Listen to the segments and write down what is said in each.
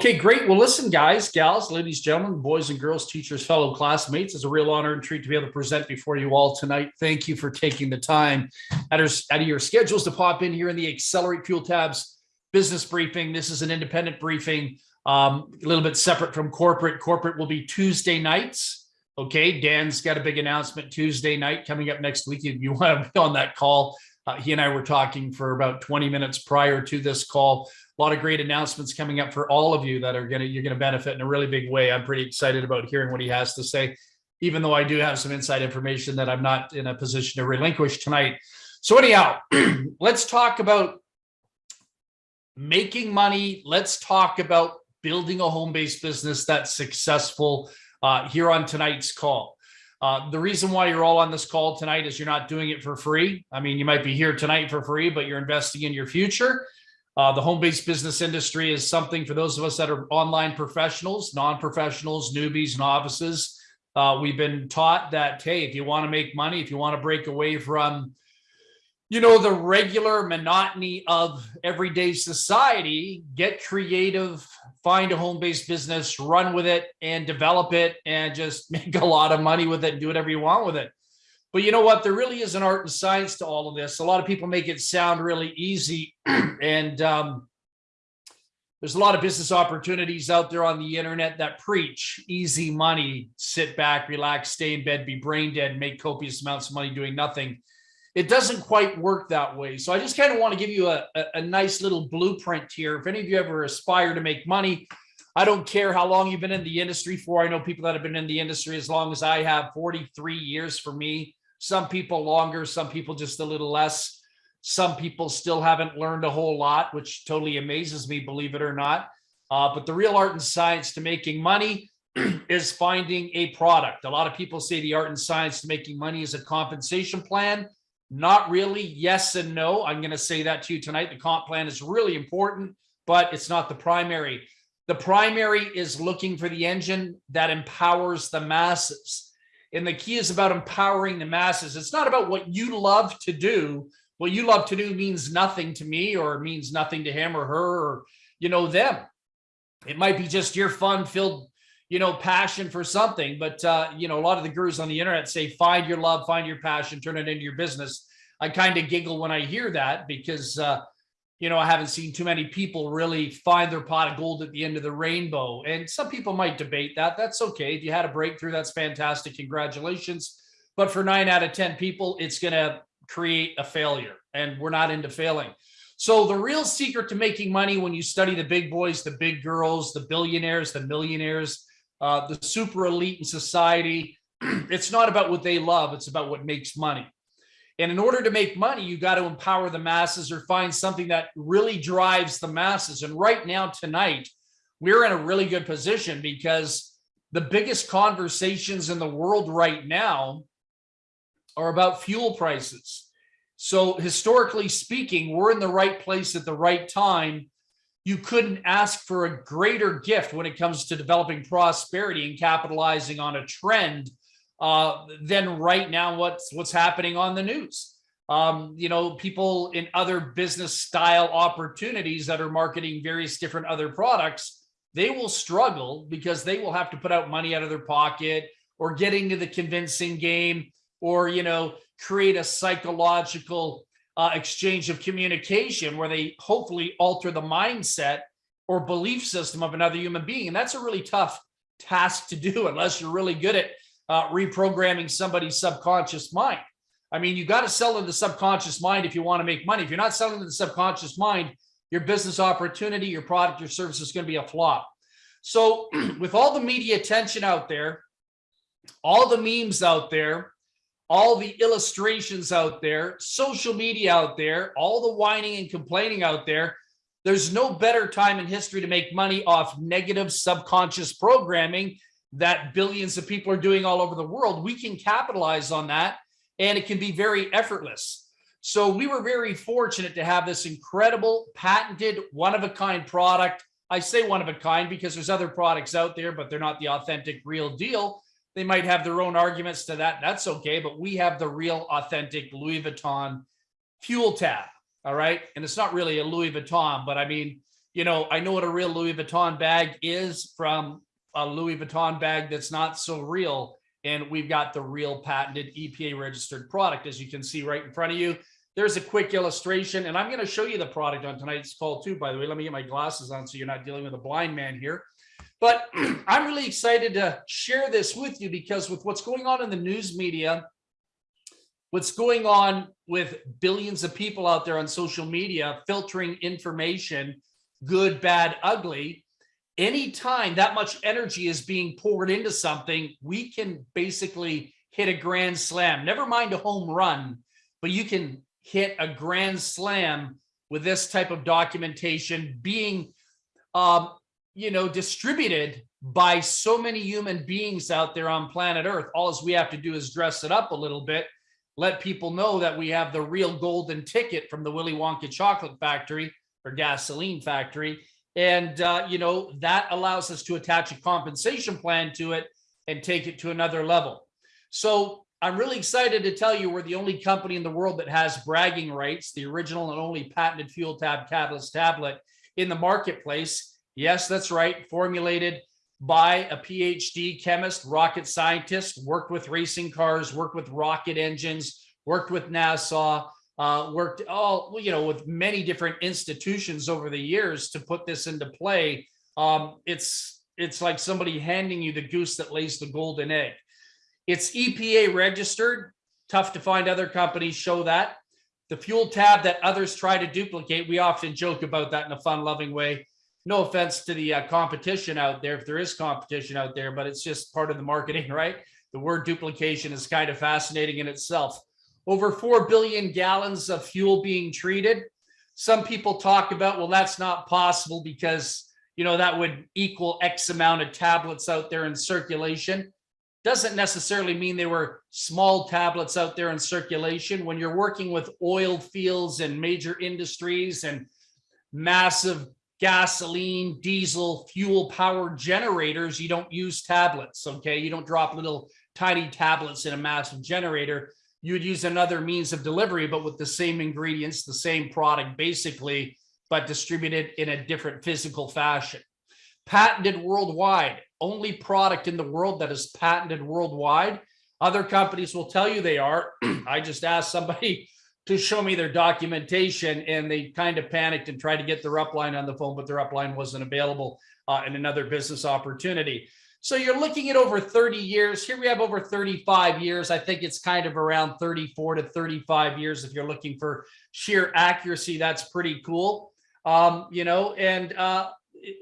Okay, great. Well, listen, guys, gals, ladies, gentlemen, boys and girls, teachers, fellow classmates, it's a real honor and treat to be able to present before you all tonight. Thank you for taking the time out of, your schedules to pop in here in the Accelerate Fuel Tabs business briefing. This is an independent briefing, um, a little bit separate from corporate. Corporate will be Tuesday nights. Okay, Dan's got a big announcement Tuesday night coming up next week. If you want to be on that call, uh, he and I were talking for about 20 minutes prior to this call a lot of great announcements coming up for all of you that are going to, you're to benefit in a really big way. I'm pretty excited about hearing what he has to say, even though I do have some inside information that I'm not in a position to relinquish tonight. So anyhow, let's talk about making money. Let's talk about building a home-based business that's successful uh, here on tonight's call. Uh, the reason why you're all on this call tonight is you're not doing it for free. I mean, you might be here tonight for free, but you're investing in your future. Uh, the home-based business industry is something for those of us that are online professionals, non-professionals, newbies, novices. Uh, we've been taught that, hey, if you want to make money, if you want to break away from, you know, the regular monotony of everyday society, get creative, find a home-based business, run with it and develop it and just make a lot of money with it and do whatever you want with it. But you know what? There really is an art and science to all of this. A lot of people make it sound really easy. and um, there's a lot of business opportunities out there on the internet that preach easy money, sit back, relax, stay in bed, be brain dead, make copious amounts of money doing nothing. It doesn't quite work that way. So I just kind of want to give you a, a, a nice little blueprint here. If any of you ever aspire to make money, I don't care how long you've been in the industry for. I know people that have been in the industry as long as I have 43 years for me. Some people longer, some people just a little less. Some people still haven't learned a whole lot, which totally amazes me, believe it or not. Uh, but the real art and science to making money is finding a product. A lot of people say the art and science to making money is a compensation plan. Not really. Yes and no. I'm going to say that to you tonight. The comp plan is really important, but it's not the primary. The primary is looking for the engine that empowers the masses. And the key is about empowering the masses. It's not about what you love to do. What you love to do means nothing to me or means nothing to him or her or, you know, them. It might be just your fun filled, you know, passion for something. But, uh, you know, a lot of the gurus on the internet say, find your love, find your passion, turn it into your business. I kind of giggle when I hear that because, uh, you know, I haven't seen too many people really find their pot of gold at the end of the rainbow. And some people might debate that. That's okay. If you had a breakthrough, that's fantastic. Congratulations. But for nine out of 10 people, it's going to create a failure. And we're not into failing. So the real secret to making money when you study the big boys, the big girls, the billionaires, the millionaires, uh, the super elite in society, it's not about what they love. It's about what makes money. And in order to make money, you got to empower the masses or find something that really drives the masses. And right now, tonight, we're in a really good position because the biggest conversations in the world right now are about fuel prices. So historically speaking, we're in the right place at the right time. You couldn't ask for a greater gift when it comes to developing prosperity and capitalizing on a trend uh, than right now what's what's happening on the news. Um, you know, people in other business style opportunities that are marketing various different other products, they will struggle because they will have to put out money out of their pocket or get into the convincing game or, you know, create a psychological uh, exchange of communication where they hopefully alter the mindset or belief system of another human being. And that's a really tough task to do unless you're really good at uh, reprogramming somebody's subconscious mind. I mean, you got to sell in the subconscious mind if you want to make money. If you're not selling in the subconscious mind, your business opportunity, your product, your service is going to be a flop. So with all the media attention out there, all the memes out there, all the illustrations out there, social media out there, all the whining and complaining out there, there's no better time in history to make money off negative subconscious programming that billions of people are doing all over the world, we can capitalize on that and it can be very effortless. So we were very fortunate to have this incredible patented one of a kind product. I say one of a kind because there's other products out there, but they're not the authentic real deal. They might have their own arguments to that. That's okay. But we have the real authentic Louis Vuitton fuel tab. All right. And it's not really a Louis Vuitton, but I mean, you know, I know what a real Louis Vuitton bag is from a Louis Vuitton bag that's not so real. And we've got the real patented EPA registered product, as you can see right in front of you. There's a quick illustration, and I'm going to show you the product on tonight's call too, by the way. Let me get my glasses on so you're not dealing with a blind man here. But I'm really excited to share this with you because with what's going on in the news media, what's going on with billions of people out there on social media filtering information, good, bad, ugly, anytime that much energy is being poured into something, we can basically hit a grand slam, never mind a home run, but you can hit a grand slam with this type of documentation being, um, you know, distributed by so many human beings out there on planet Earth. All we have to do is dress it up a little bit, let people know that we have the real golden ticket from the Willy Wonka chocolate factory or gasoline factory. And, uh, you know, that allows us to attach a compensation plan to it and take it to another level. So I'm really excited to tell you we're the only company in the world that has bragging rights, the original and only patented fuel tab catalyst tablet in the marketplace. Yes, that's right. Formulated by a PhD chemist, rocket scientist, worked with racing cars, worked with rocket engines, worked with NASA, uh, worked all, you know, with many different institutions over the years to put this into play. Um, it's, it's like somebody handing you the goose that lays the golden egg. It's EPA registered. Tough to find other companies show that. The fuel tab that others try to duplicate, we often joke about that in a fun loving way. No offense to the uh, competition out there, if there is competition out there, but it's just part of the marketing, right? The word duplication is kind of fascinating in itself. Over 4 billion gallons of fuel being treated. Some people talk about, well, that's not possible because, you know, that would equal X amount of tablets out there in circulation doesn't necessarily mean they were small tablets out there in circulation. When you're working with oil fields and major industries and massive gasoline, diesel, fuel powered generators, you don't use tablets, okay? You don't drop little tiny tablets in a massive generator. You would use another means of delivery, but with the same ingredients, the same product basically, but distributed in a different physical fashion. Patented worldwide only product in the world that is patented worldwide. Other companies will tell you they are. I just asked somebody to show me their documentation and they kind of panicked and tried to get their upline on the phone, but their upline wasn't available uh, in another business opportunity. So you're looking at over 30 years. Here we have over 35 years. I think it's kind of around 34 to 35 years. If you're looking for sheer accuracy, that's pretty cool. Um, you know, and uh,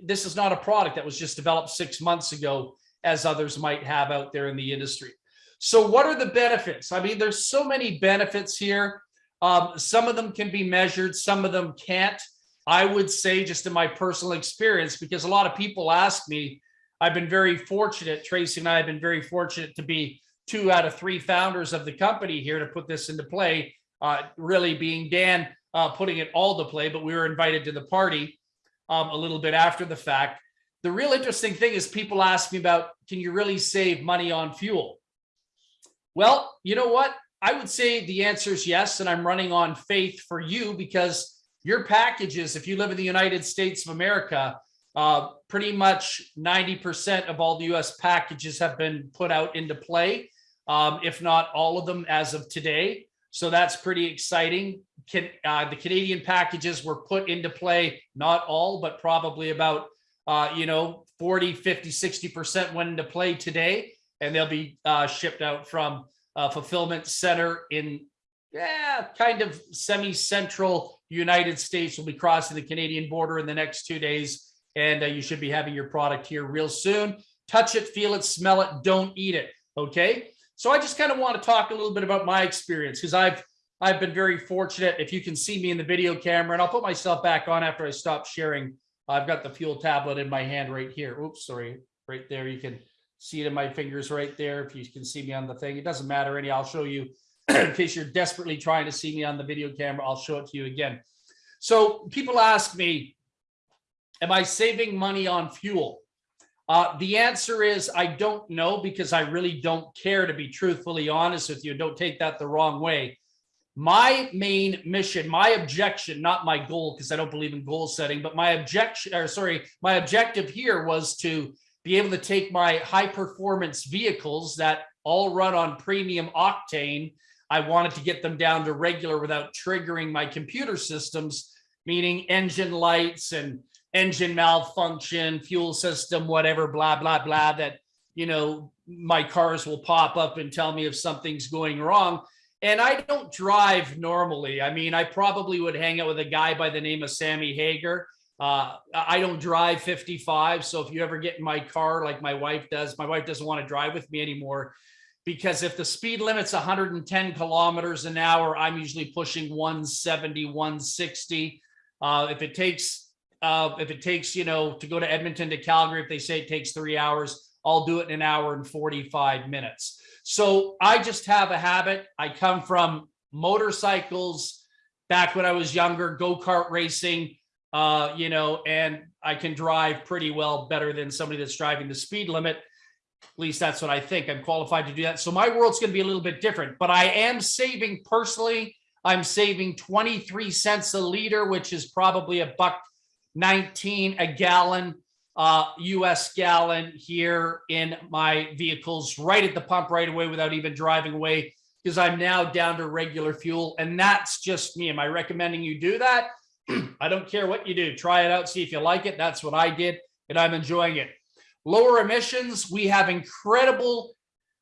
this is not a product that was just developed six months ago, as others might have out there in the industry. So what are the benefits? I mean, there's so many benefits here. Um, some of them can be measured, some of them can't. I would say just in my personal experience, because a lot of people ask me, I've been very fortunate, Tracy and I have been very fortunate to be two out of three founders of the company here to put this into play, uh, really being Dan uh, putting it all to play, but we were invited to the party um, a little bit after the fact. The real interesting thing is people ask me about, can you really save money on fuel? Well, you know what? I would say the answer is yes. And I'm running on faith for you because your packages, if you live in the United States of America, uh, pretty much 90% of all the US packages have been put out into play, um, if not all of them as of today. So that's pretty exciting. Can, uh, the Canadian packages were put into play, not all, but probably about, uh, you know, 40, 50, 60% went into play today, and they'll be uh, shipped out from a fulfillment center in yeah, kind of semi-central United States. will be crossing the Canadian border in the next two days, and uh, you should be having your product here real soon. Touch it, feel it, smell it, don't eat it, okay? So I just kind of want to talk a little bit about my experience because I've I've been very fortunate. If you can see me in the video camera, and I'll put myself back on after I stop sharing. I've got the fuel tablet in my hand right here. Oops, sorry, right there. You can see it in my fingers right there. If you can see me on the thing, it doesn't matter any. I'll show you in case you're desperately trying to see me on the video camera. I'll show it to you again. So people ask me, am I saving money on fuel? Uh, the answer is I don't know because I really don't care to be truthfully honest with you. Don't take that the wrong way. My main mission, my objection, not my goal, because I don't believe in goal setting, but my objection, or sorry, my objective here was to be able to take my high performance vehicles that all run on premium octane. I wanted to get them down to regular without triggering my computer systems, meaning engine lights and engine malfunction, fuel system, whatever, blah, blah, blah, that, you know, my cars will pop up and tell me if something's going wrong. And I don't drive normally. I mean, I probably would hang out with a guy by the name of Sammy Hagar. Uh, I don't drive 55. So if you ever get in my car, like my wife does, my wife doesn't want to drive with me anymore because if the speed limit's 110 kilometers an hour, I'm usually pushing 170, 160. Uh, if it takes, uh, if it takes, you know, to go to Edmonton to Calgary, if they say it takes three hours, I'll do it in an hour and 45 minutes. So I just have a habit. I come from motorcycles back when I was younger, go-kart racing, uh, you know, and I can drive pretty well better than somebody that's driving the speed limit. At least that's what I think. I'm qualified to do that. So my world's going to be a little bit different, but I am saving personally. I'm saving 23 cents a liter, which is probably a buck 19 a gallon uh, US gallon here in my vehicles right at the pump right away without even driving away because I'm now down to regular fuel. And that's just me. Am I recommending you do that? I don't care what you do. Try it out, see if you like it. That's what I did, and I'm enjoying it. Lower emissions, we have incredible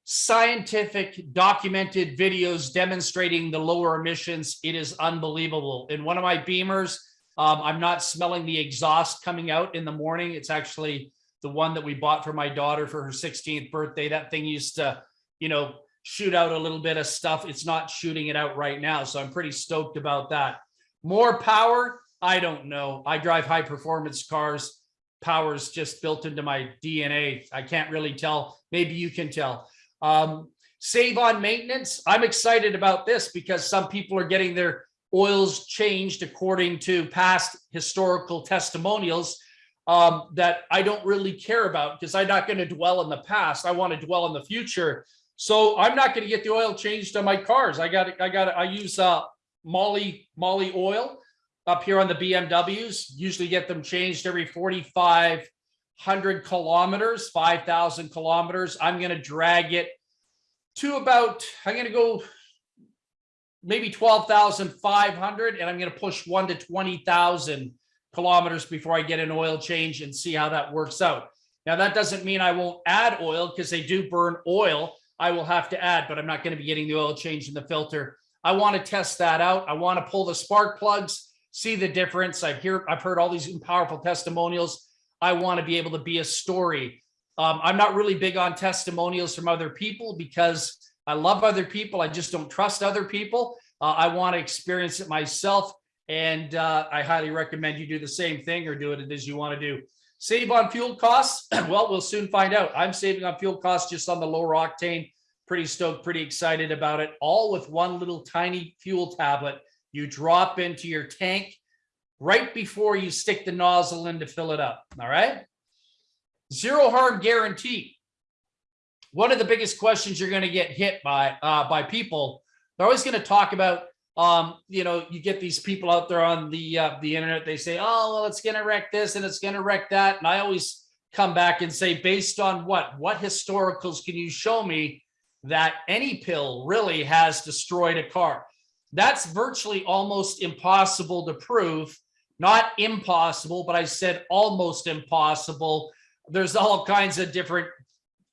scientific documented videos demonstrating the lower emissions. It is unbelievable. In one of my Beamers, um, I'm not smelling the exhaust coming out in the morning. It's actually the one that we bought for my daughter for her 16th birthday. That thing used to, you know, shoot out a little bit of stuff. It's not shooting it out right now. So I'm pretty stoked about that. More power? I don't know. I drive high performance cars. Power's just built into my DNA. I can't really tell. Maybe you can tell. Um, save on maintenance. I'm excited about this because some people are getting their oils changed according to past historical testimonials um, that I don't really care about because I'm not going to dwell in the past. I want to dwell in the future. So I'm not going to get the oil changed on my cars. I got I got I use uh Molly Moly oil up here on the BMWs. Usually get them changed every 4,500 kilometers, 5,000 kilometers. I'm going to drag it to about, I'm going to go maybe 12,500 and I'm going to push one to 20,000 kilometers before I get an oil change and see how that works out. Now that doesn't mean I won't add oil because they do burn oil. I will have to add, but I'm not going to be getting the oil change in the filter. I want to test that out. I want to pull the spark plugs, see the difference. I've hear I've heard all these powerful testimonials. I want to be able to be a story. Um, I'm not really big on testimonials from other people because I love other people. I just don't trust other people. Uh, I want to experience it myself. And uh, I highly recommend you do the same thing or do it as you want to do. Save on fuel costs. well, we'll soon find out. I'm saving on fuel costs just on the lower octane. Pretty stoked, pretty excited about it. All with one little tiny fuel tablet you drop into your tank right before you stick the nozzle in to fill it up. All right. Zero harm guarantee one of the biggest questions you're going to get hit by uh, by people. They're always going to talk about, um, you know, you get these people out there on the uh, the internet. They say, oh, well, it's going to wreck this and it's going to wreck that. And I always come back and say, based on what? What historicals can you show me that any pill really has destroyed a car? That's virtually almost impossible to prove. Not impossible, but I said almost impossible. There's all kinds of different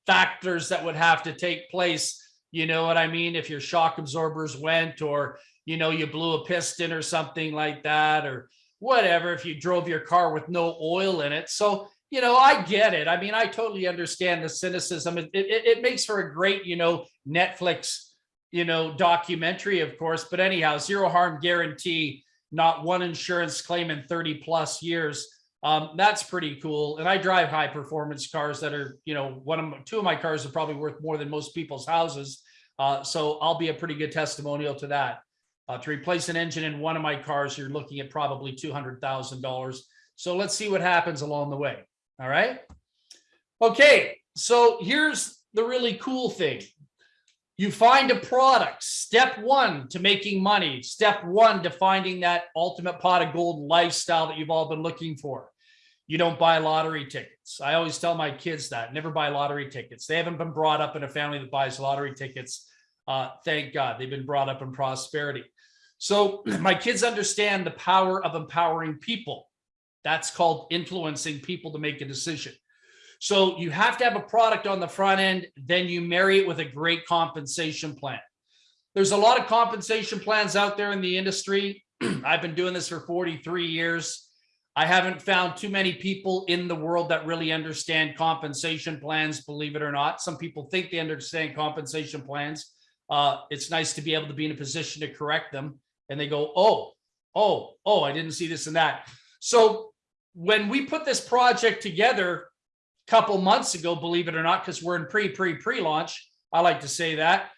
factors that would have to take place. You know what I mean? If your shock absorbers went or, you know, you blew a piston or something like that or whatever, if you drove your car with no oil in it. So, you know, I get it. I mean, I totally understand the cynicism. It, it, it makes for a great, you know, Netflix, you know, documentary, of course. But anyhow, zero harm guarantee, not one insurance claim in 30 plus years. Um, that's pretty cool. And I drive high performance cars that are, you know, one of my, two of my cars are probably worth more than most people's houses. Uh, so I'll be a pretty good testimonial to that. Uh, to replace an engine in one of my cars, you're looking at probably $200,000. So let's see what happens along the way. All right. Okay. So here's the really cool thing. You find a product, step one to making money, step one to finding that ultimate pot of gold lifestyle that you've all been looking for. You don't buy lottery tickets. I always tell my kids that never buy lottery tickets. They haven't been brought up in a family that buys lottery tickets. Uh, thank God they've been brought up in prosperity. So my kids understand the power of empowering people. That's called influencing people to make a decision. So you have to have a product on the front end, then you marry it with a great compensation plan. There's a lot of compensation plans out there in the industry. I've been doing this for 43 years. I haven't found too many people in the world that really understand compensation plans, believe it or not. Some people think they understand compensation plans. Uh, it's nice to be able to be in a position to correct them. And they go, oh, oh, oh, I didn't see this and that. So when we put this project together, a couple months ago, believe it or not, because we're in pre, pre, pre-launch. I like to say that.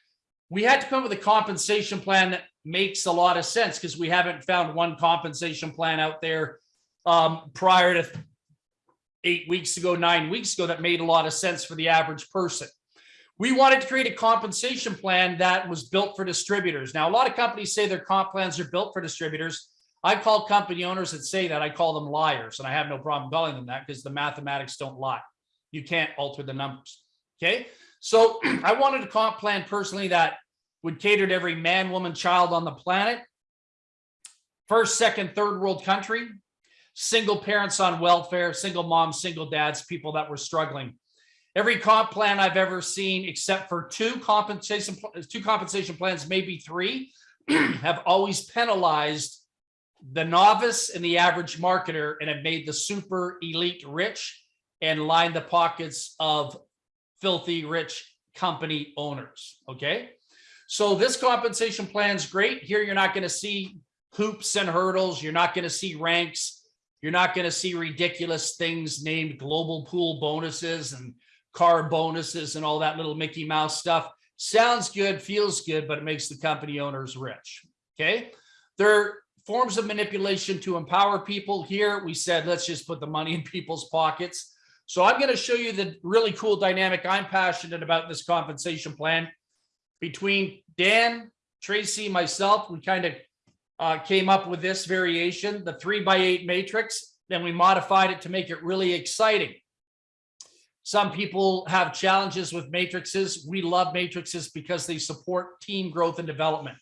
We had to come up with a compensation plan that makes a lot of sense because we haven't found one compensation plan out there um, prior to eight weeks ago, nine weeks ago that made a lot of sense for the average person. We wanted to create a compensation plan that was built for distributors. Now, a lot of companies say their comp plans are built for distributors. I call company owners that say that, I call them liars, and I have no problem calling them that because the mathematics don't lie. You can't alter the numbers. Okay. So I wanted a comp plan personally that would cater to every man, woman, child on the planet. First, second, third world country, single parents on welfare, single moms, single dads, people that were struggling. Every comp plan I've ever seen, except for two compensation, two compensation plans, maybe three, have always penalized the novice and the average marketer and have made the super elite rich and line the pockets of filthy rich company owners. Okay. So this compensation plan is great. Here, you're not going to see hoops and hurdles. You're not going to see ranks. You're not going to see ridiculous things named global pool bonuses and car bonuses and all that little Mickey Mouse stuff. Sounds good, feels good, but it makes the company owners rich. Okay. There are forms of manipulation to empower people. Here, we said, let's just put the money in people's pockets. So I'm going to show you the really cool dynamic I'm passionate about this compensation plan between Dan, Tracy, myself. We kind of uh, came up with this variation, the three by eight matrix. Then we modified it to make it really exciting. Some people have challenges with matrices. We love matrices because they support team growth and development.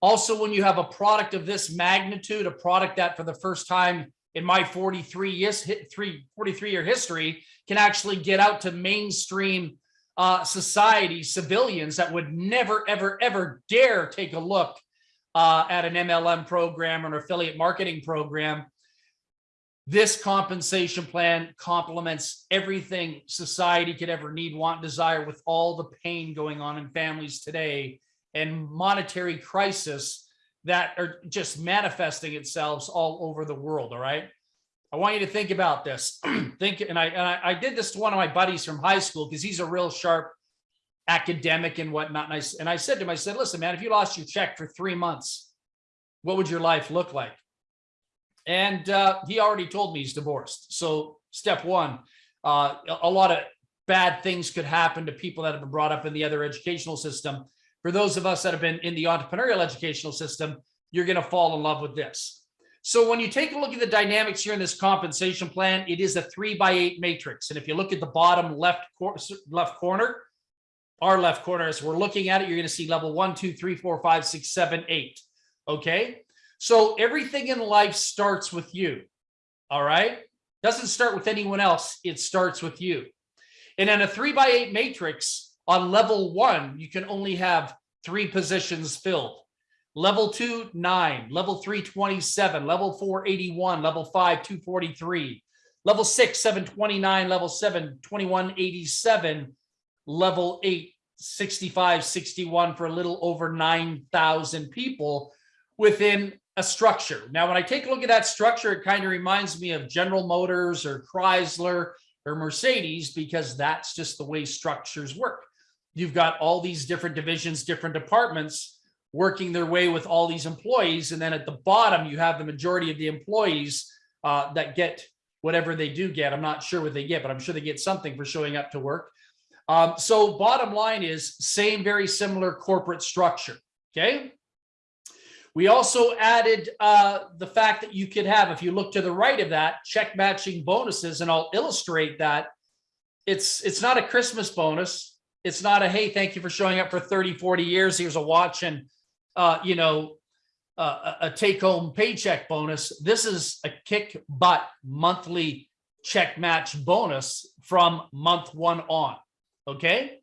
Also, when you have a product of this magnitude, a product that for the first time in my 43 years, three, 43 year history can actually get out to mainstream uh, society, civilians that would never, ever, ever dare take a look uh, at an MLM program or an affiliate marketing program. This compensation plan complements everything society could ever need, want, desire with all the pain going on in families today and monetary crisis that are just manifesting itself all over the world. All right. I want you to think about this. think, and I, and I, I did this to one of my buddies from high school because he's a real sharp academic and whatnot. And I, and I said to him, I said, listen, man, if you lost your check for three months, what would your life look like? And uh, he already told me he's divorced. So step one, uh, a lot of bad things could happen to people that have been brought up in the other educational system for those of us that have been in the entrepreneurial educational system, you're going to fall in love with this. So when you take a look at the dynamics here in this compensation plan, it is a three by eight matrix. And if you look at the bottom left, cor left corner, our left corner, as we're looking at it, you're going to see level one, two, three, four, five, six, seven, eight. Okay. So everything in life starts with you. All right. Doesn't start with anyone else. It starts with you. And in a three by eight matrix, on level one, you can only have three positions filled. Level two, nine, level three, 27, level four, 81, level five, 243, level six, 729, level seven, 2187, level eight, 65, 61 for a little over 9,000 people within a structure. Now, when I take a look at that structure, it kind of reminds me of General Motors or Chrysler or Mercedes because that's just the way structures work you've got all these different divisions, different departments working their way with all these employees. And then at the bottom, you have the majority of the employees uh, that get whatever they do get. I'm not sure what they get, but I'm sure they get something for showing up to work. Um, so bottom line is same, very similar corporate structure. Okay. We also added uh, the fact that you could have, if you look to the right of that, check matching bonuses, and I'll illustrate that. It's it's not a Christmas bonus. It's not a, hey, thank you for showing up for 30, 40 years. Here's a watch and, uh, you know, uh, a take home paycheck bonus. This is a kick butt monthly check match bonus from month one on. Okay.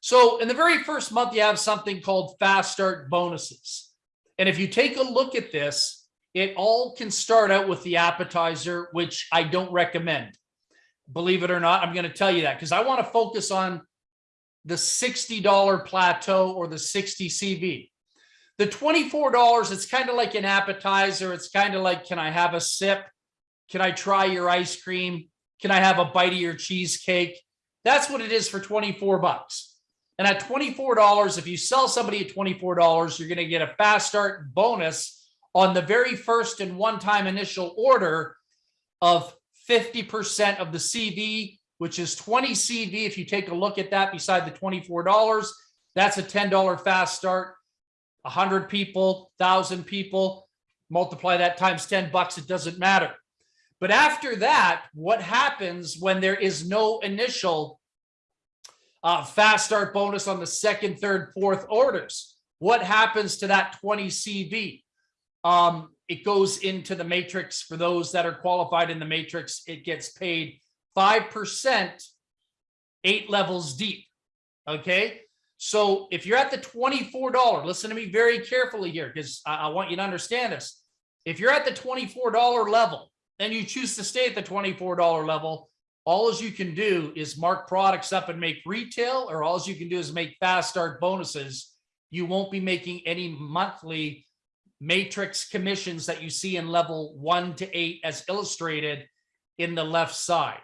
So in the very first month, you have something called fast start bonuses. And if you take a look at this, it all can start out with the appetizer, which I don't recommend. Believe it or not, I'm going to tell you that because I want to focus on the $60 plateau or the 60 CV. The $24, it's kind of like an appetizer. It's kind of like, can I have a sip? Can I try your ice cream? Can I have a bite of your cheesecake? That's what it is for 24 bucks. And at $24, if you sell somebody at $24, you're going to get a fast start bonus on the very first and one-time initial order of 50% of the CV, which is 20 CV. If you take a look at that beside the $24, that's a $10 fast start. 100 people, 1,000 people, multiply that times 10 bucks, it doesn't matter. But after that, what happens when there is no initial uh, fast start bonus on the second, third, fourth orders? What happens to that 20 CV? Um, it goes into the matrix for those that are qualified in the matrix. It gets paid 5%, eight levels deep. Okay. So if you're at the $24, listen to me very carefully here, because I, I want you to understand this. If you're at the $24 level and you choose to stay at the $24 level, all as you can do is mark products up and make retail, or all you can do is make fast start bonuses. You won't be making any monthly matrix commissions that you see in level one to eight as illustrated in the left side.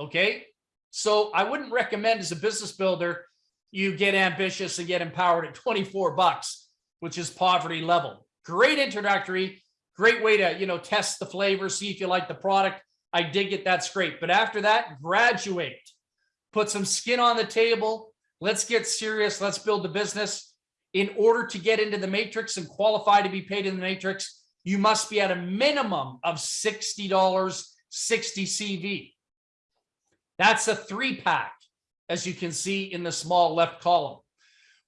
Okay. So I wouldn't recommend as a business builder, you get ambitious and get empowered at 24 bucks, which is poverty level. Great introductory, great way to, you know, test the flavor, see if you like the product. I dig it. That's great. But after that, graduate, put some skin on the table. Let's get serious. Let's build the business. In order to get into the matrix and qualify to be paid in the matrix, you must be at a minimum of $60, 60 CV. That's a three pack, as you can see in the small left column.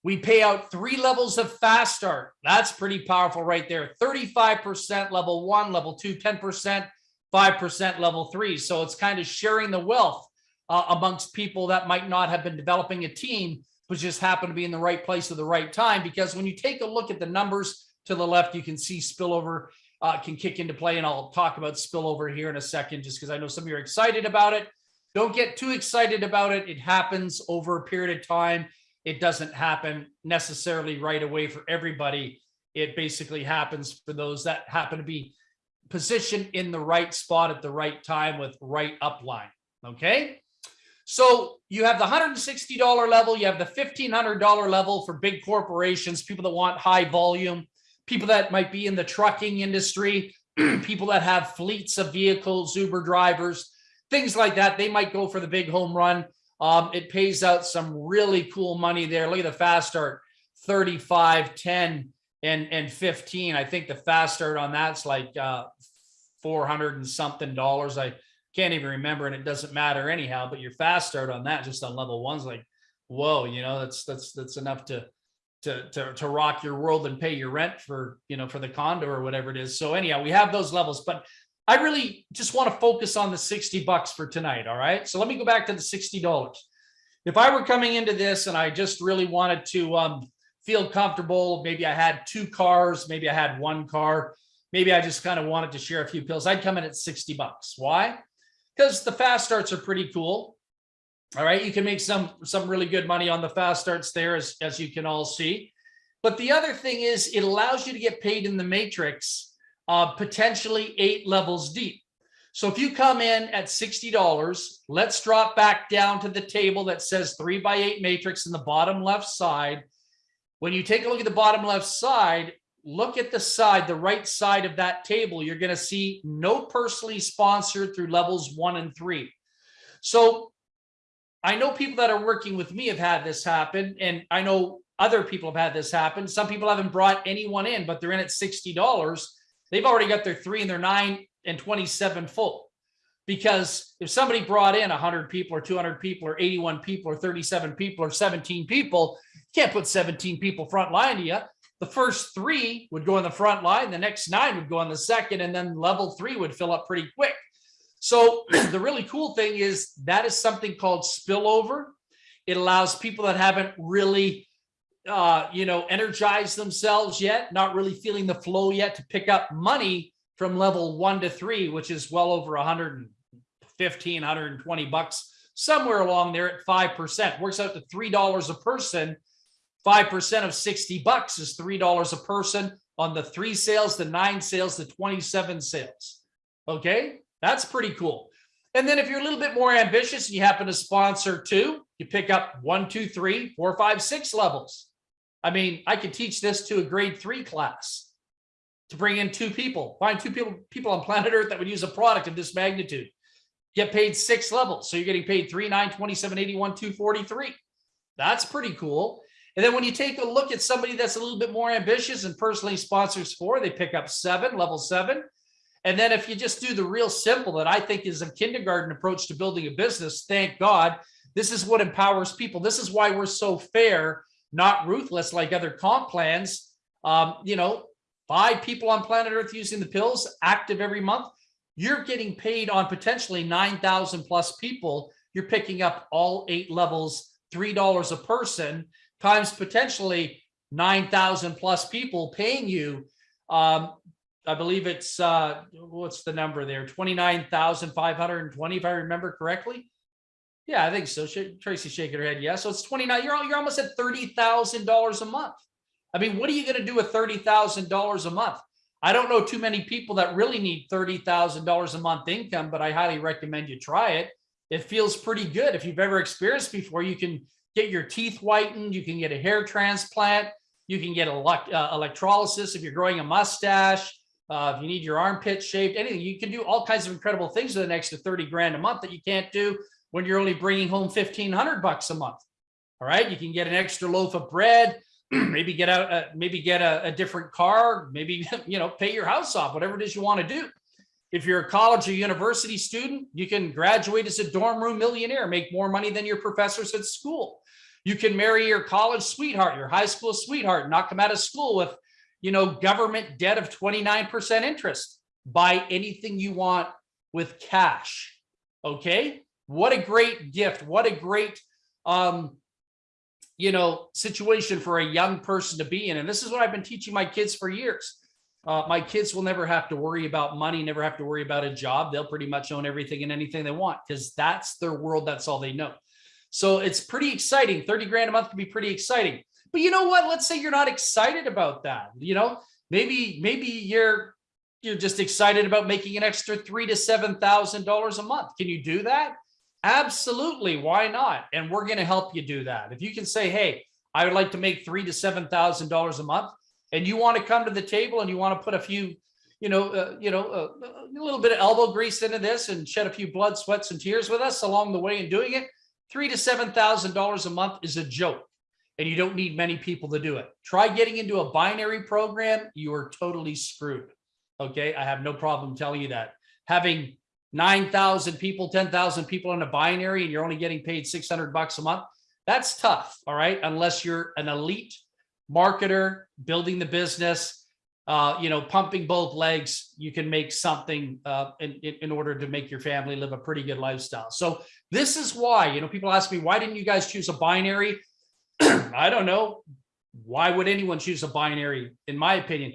We pay out three levels of fast start. That's pretty powerful right there. 35% level one, level two, 10%, 5% level three. So it's kind of sharing the wealth uh, amongst people that might not have been developing a team, but just happen to be in the right place at the right time. Because when you take a look at the numbers to the left, you can see spillover uh, can kick into play. And I'll talk about spillover here in a second, just because I know some of you are excited about it. Don't get too excited about it. It happens over a period of time. It doesn't happen necessarily right away for everybody. It basically happens for those that happen to be positioned in the right spot at the right time with right upline. Okay. So you have the $160 level, you have the $1,500 level for big corporations, people that want high volume, people that might be in the trucking industry, people that have fleets of vehicles, Uber drivers, things like that. They might go for the big home run. Um, it pays out some really cool money there. Look at the fast start 35, 10, and, and 15. I think the fast start on that's like uh, 400 and something dollars. I can't even remember, and it doesn't matter anyhow. But your fast start on that just on level one's like, whoa, you know, that's that's that's enough to to to to rock your world and pay your rent for you know for the condo or whatever it is. So anyhow, we have those levels, but I really just want to focus on the 60 bucks for tonight. All right. So let me go back to the $60. If I were coming into this and I just really wanted to um, feel comfortable, maybe I had two cars, maybe I had one car, maybe I just kind of wanted to share a few pills, I'd come in at 60 bucks. Why? Because the fast starts are pretty cool. All right. You can make some, some really good money on the fast starts there, as, as you can all see. But the other thing is it allows you to get paid in the matrix uh, potentially eight levels deep. So if you come in at $60, let's drop back down to the table that says three by eight matrix in the bottom left side. When you take a look at the bottom left side, look at the side, the right side of that table, you're going to see no personally sponsored through levels one and three. So I know people that are working with me have had this happen, and I know other people have had this happen. Some people haven't brought anyone in, but they're in at sixty dollars. They've already got their three and their nine and twenty-seven full. Because if somebody brought in hundred people or two hundred people or eighty-one people or thirty-seven people or seventeen people, you can't put seventeen people front line to you. The first three would go in the front line, the next nine would go on the second, and then level three would fill up pretty quick. So the really cool thing is that is something called spillover. It allows people that haven't really, uh, you know, energized themselves yet, not really feeling the flow yet to pick up money from level one to three, which is well over 115, 120 bucks, somewhere along there at 5%. Works out to $3 a person. 5% of 60 bucks is $3 a person on the three sales, the nine sales, the 27 sales. Okay. That's pretty cool. And then if you're a little bit more ambitious and you happen to sponsor two, you pick up one, two, three, four, five, six levels. I mean, I could teach this to a grade three class to bring in two people, find two people, people on planet Earth that would use a product of this magnitude, get paid six levels. So you're getting paid three, nine, 27, 81, 243. That's pretty cool. And then when you take a look at somebody that's a little bit more ambitious and personally sponsors four, they pick up seven, level seven. And then if you just do the real simple that I think is a kindergarten approach to building a business, thank God, this is what empowers people. This is why we're so fair, not ruthless like other comp plans. Um, you know, five people on planet Earth using the pills active every month. You're getting paid on potentially 9,000 plus people. You're picking up all eight levels, $3 a person times potentially 9,000 plus people paying you. Um, I believe it's, uh, what's the number there? 29,520, if I remember correctly. Yeah, I think so. Tracy shaking her head. Yeah. So it's 29, you're, you're almost at $30,000 a month. I mean, what are you going to do with $30,000 a month? I don't know too many people that really need $30,000 a month income, but I highly recommend you try it. It feels pretty good. If you've ever experienced before, you can get your teeth whitened. You can get a hair transplant. You can get elect, uh, electrolysis if you're growing a mustache. Uh, if you need your armpit shaved, anything, you can do all kinds of incredible things with an extra 30 grand a month that you can't do when you're only bringing home 1500 bucks a month. All right. You can get an extra loaf of bread, maybe get out, maybe get a, a different car, maybe, you know, pay your house off, whatever it is you want to do. If you're a college or university student, you can graduate as a dorm room millionaire, make more money than your professors at school. You can marry your college sweetheart, your high school sweetheart, not come out of school with you know, government debt of 29% interest. Buy anything you want with cash. Okay. What a great gift. What a great, um, you know, situation for a young person to be in. And this is what I've been teaching my kids for years. Uh, my kids will never have to worry about money, never have to worry about a job. They'll pretty much own everything and anything they want because that's their world. That's all they know. So it's pretty exciting. 30 grand a month can be pretty exciting. But you know what? Let's say you're not excited about that. You know, maybe maybe you're you're just excited about making an extra three to seven thousand dollars a month. Can you do that? Absolutely. Why not? And we're going to help you do that. If you can say, hey, I would like to make three to seven thousand dollars a month, and you want to come to the table and you want to put a few, you know, uh, you know, uh, a little bit of elbow grease into this and shed a few blood, sweats, and tears with us along the way in doing it, three to seven thousand dollars a month is a joke and you don't need many people to do it. Try getting into a binary program, you are totally screwed. Okay, I have no problem telling you that. Having 9,000 people, 10,000 people in a binary and you're only getting paid 600 bucks a month, that's tough, all right? Unless you're an elite marketer, building the business, uh, you know, pumping both legs, you can make something uh, in, in order to make your family live a pretty good lifestyle. So this is why, you know, people ask me, why didn't you guys choose a binary? I don't know. Why would anyone choose a binary? In my opinion,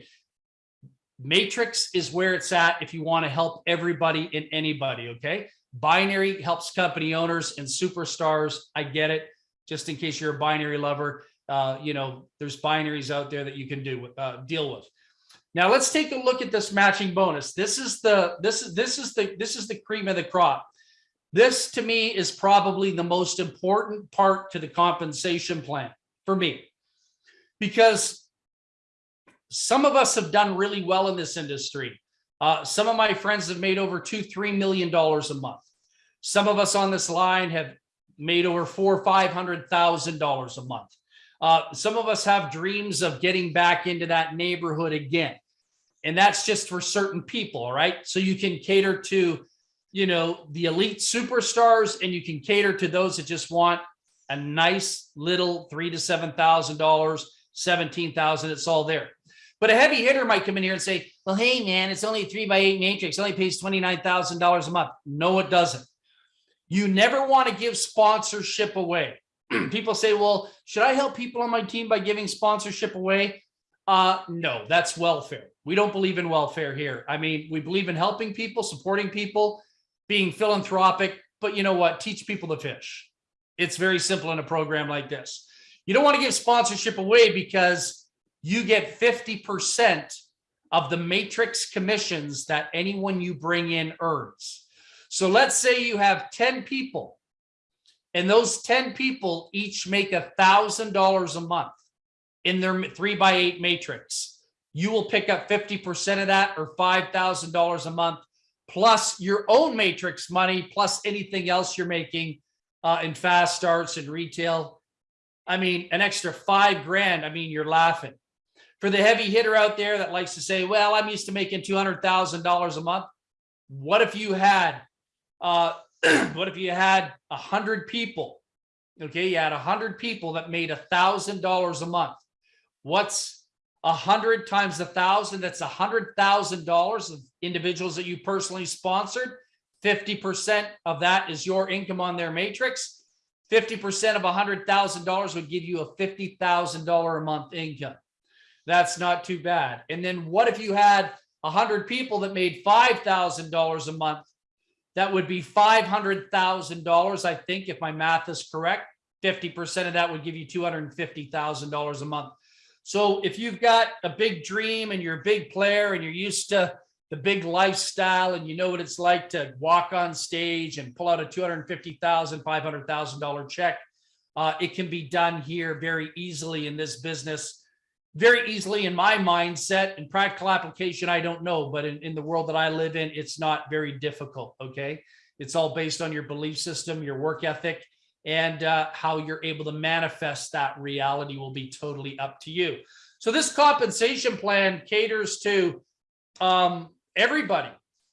matrix is where it's at if you want to help everybody and anybody. Okay. Binary helps company owners and superstars. I get it. Just in case you're a binary lover, uh, you know, there's binaries out there that you can do uh, deal with. Now let's take a look at this matching bonus. This is the this is this is the this is the cream of the crop. This to me is probably the most important part to the compensation plan for me because some of us have done really well in this industry. Uh, some of my friends have made over two, three million dollars a month. Some of us on this line have made over four, or five hundred thousand dollars a month. Uh, some of us have dreams of getting back into that neighborhood again. And that's just for certain people, right? So you can cater to, you know, the elite superstars and you can cater to those that just want a nice little three to seven thousand dollars, seventeen thousand, it's all there. But a heavy hitter might come in here and say, well, hey, man, it's only a three by eight matrix, it only pays $29,000 a month. No, it doesn't. You never want to give sponsorship away. people say, well, should I help people on my team by giving sponsorship away? Uh, no, that's welfare. We don't believe in welfare here. I mean, we believe in helping people, supporting people, being philanthropic, but you know what? Teach people to fish. It's very simple in a program like this. You don't want to give sponsorship away because you get 50% of the matrix commissions that anyone you bring in earns. So let's say you have 10 people and those 10 people each make a thousand dollars a month in their three by eight matrix. You will pick up 50% of that or $5,000 a month, plus your own matrix money, plus anything else you're making uh, in fast starts and retail. I mean, an extra five grand. I mean, you're laughing. For the heavy hitter out there that likes to say, well, I'm used to making $200,000 a month. What if you had, uh, what if you had a hundred people? Okay, you had a hundred people that made a thousand dollars a month. What's a hundred times a thousand? That's a hundred thousand dollars of individuals that you personally sponsored. 50% of that is your income on their matrix. 50% of $100,000 would give you a $50,000 a month income. That's not too bad. And then what if you had 100 people that made $5,000 a month? That would be $500,000, I think, if my math is correct. 50% of that would give you $250,000 a month. So if you've got a big dream and you're a big player and you're used to the big lifestyle and you know what it's like to walk on stage and pull out a $250,000, $500,000 check, uh, it can be done here very easily in this business very easily in my mindset and practical application, I don't know, but in, in the world that I live in, it's not very difficult. Okay. It's all based on your belief system, your work ethic, and uh, how you're able to manifest that reality will be totally up to you. So this compensation plan caters to um, everybody,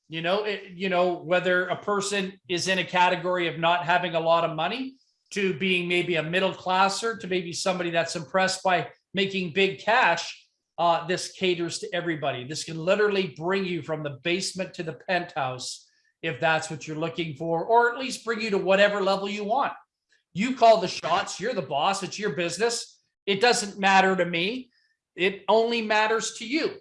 you know, it, you know, whether a person is in a category of not having a lot of money to being maybe a middle classer to maybe somebody that's impressed by making big cash, uh, this caters to everybody. This can literally bring you from the basement to the penthouse if that's what you're looking for, or at least bring you to whatever level you want. You call the shots, you're the boss, it's your business. It doesn't matter to me. It only matters to you.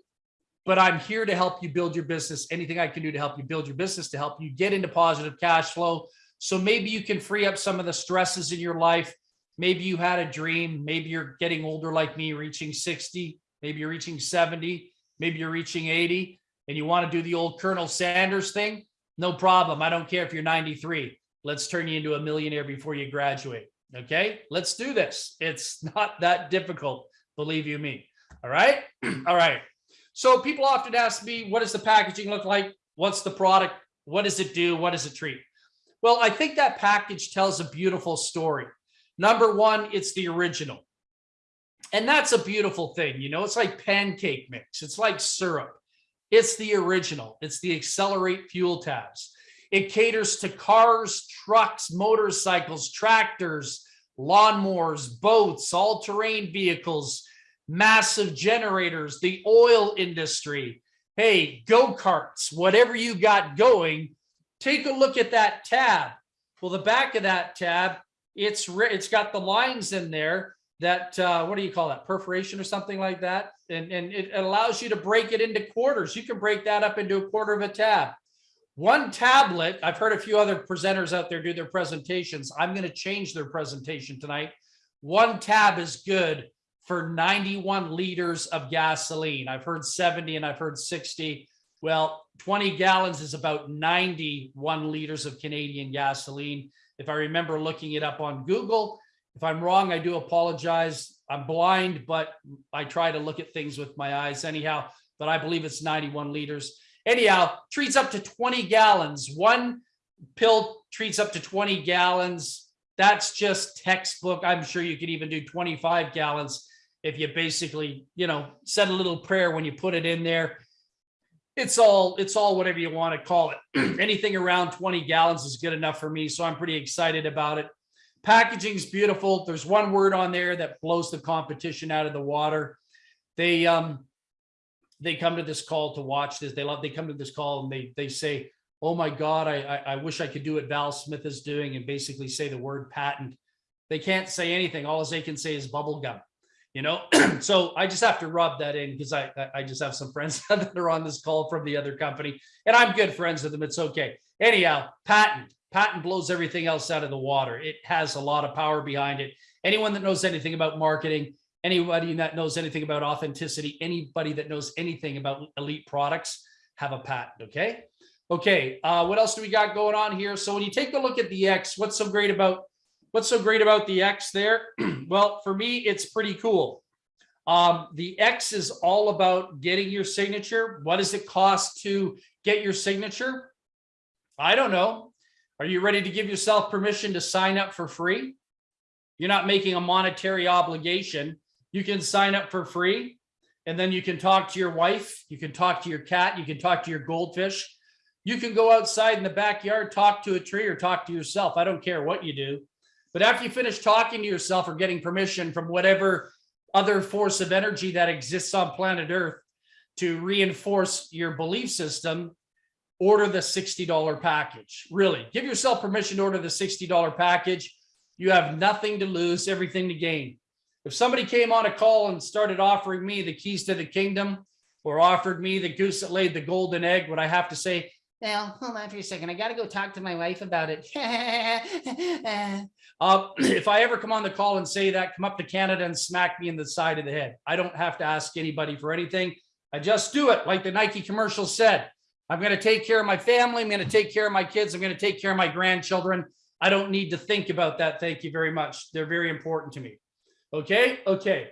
But I'm here to help you build your business. Anything I can do to help you build your business, to help you get into positive cash flow. So maybe you can free up some of the stresses in your life maybe you had a dream. Maybe you're getting older like me reaching 60 maybe you're reaching 70 maybe you're reaching 80 and you want to do the old colonel sanders thing? No problem. I don't care if you're 93 let's turn you into a millionaire before you graduate. Okay? Let's do this. It's not that difficult believe you me. All right? All right. So people often ask me what does the packaging look like? What's the product? What does it do? What does it treat? Well i think that package tells a beautiful story Number one, it's the original. And that's a beautiful thing. You know, it's like pancake mix. It's like syrup. It's the original. It's the accelerate fuel tabs. It caters to cars, trucks, motorcycles, tractors, lawnmowers, boats, all-terrain vehicles, massive generators, the oil industry. Hey, go-karts, whatever you got going, take a look at that tab. Well, the back of that tab it's it's got the lines in there that uh, what do you call that perforation or something like that? And and it allows you to break it into quarters. You can break that up into a quarter of a tab. One tablet i've heard a few other presenters out there do their presentations. I'm going to change their presentation tonight. One tab is good for 91 liters of gasoline. I've heard 70 and i've heard 60 well 20 gallons is about 91 liters of canadian gasoline if I remember looking it up on Google, if I'm wrong, I do apologize. I'm blind, but I try to look at things with my eyes anyhow, but I believe it's 91 liters. Anyhow, treats up to 20 gallons. One pill treats up to 20 gallons. that's just textbook. I'm sure you could even do 25 gallons if you basically, you know, said a little prayer when you put it in there. It's all, it's all whatever you want to call it. Anything around 20 gallons is good enough for me. So I'm pretty excited about it. Packaging's beautiful. There's one word on there that blows the competition out of the water. They, um, they come to this call to watch this. They love, they come to this call and they, they say, oh my God, I, I, I wish I could do what Val Smith is doing and basically say the word patent. They can't say anything. All they can say is bubble gum, you know? so I just have to rub that in because I, I- just have some friends that are on this call from the other company and I'm good friends with them. It's okay. Anyhow, patent, patent blows everything else out of the water. It has a lot of power behind it. Anyone that knows anything about marketing, anybody that knows anything about authenticity, anybody that knows anything about elite products have a patent, okay? Okay, uh, what else do we got going on here? So when you take a look at the X, what's so great about what's so great about the X there? well, for me, it's pretty cool. Um, the X is all about getting your signature. What does it cost to get your signature? I don't know. Are you ready to give yourself permission to sign up for free? You're not making a monetary obligation. You can sign up for free and then you can talk to your wife. You can talk to your cat. You can talk to your goldfish. You can go outside in the backyard, talk to a tree or talk to yourself. I don't care what you do. But after you finish talking to yourself or getting permission from whatever other force of energy that exists on planet Earth to reinforce your belief system, order the $60 package. Really, give yourself permission to order the $60 package. You have nothing to lose, everything to gain. If somebody came on a call and started offering me the keys to the kingdom or offered me the goose that laid the golden egg, would I have to say, now, hold on for a second. I got to go talk to my wife about it. uh, if I ever come on the call and say that, come up to Canada and smack me in the side of the head. I don't have to ask anybody for anything. I just do it like the Nike commercial said. I'm going to take care of my family. I'm going to take care of my kids. I'm going to take care of my grandchildren. I don't need to think about that. Thank you very much. They're very important to me. Okay. Okay.